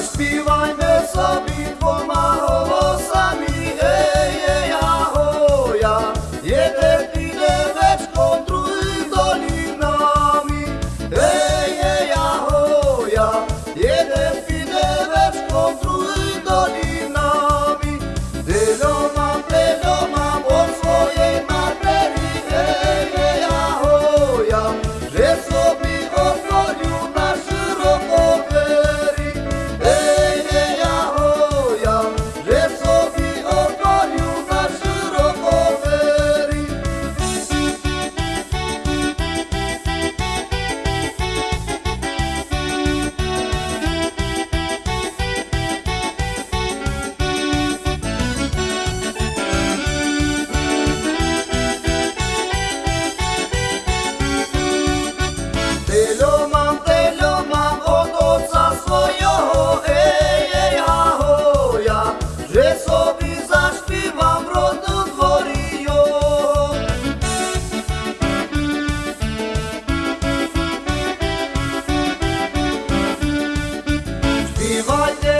zaśpiewajmy sobie. divide